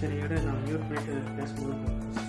ശരിയുടെ സംയുക്ത ഫേസ്ബുക്ക്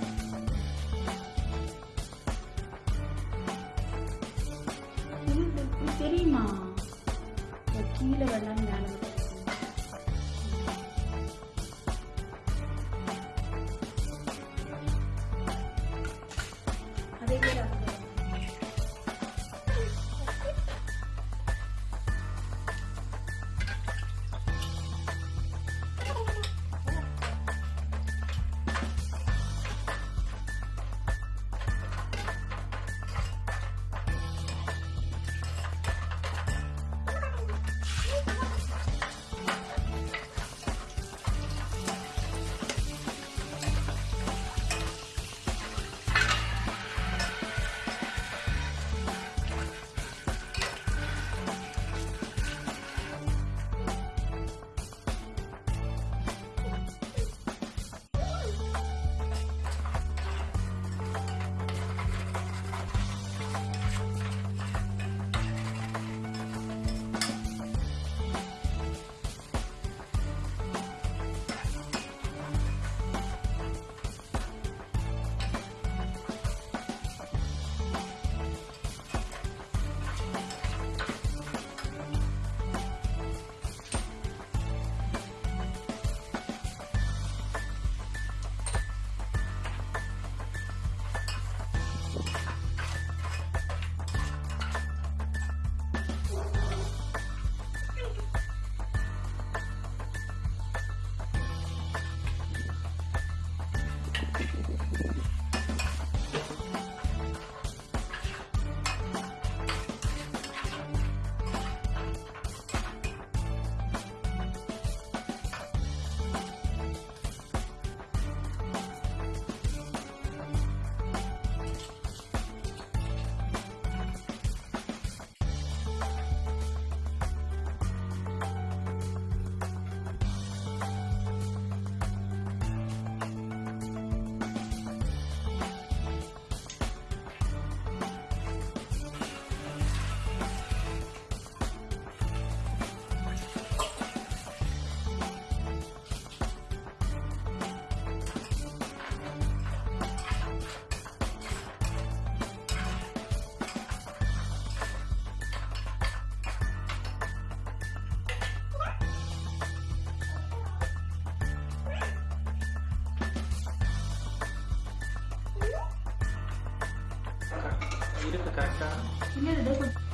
깔까? 김혜도 내고.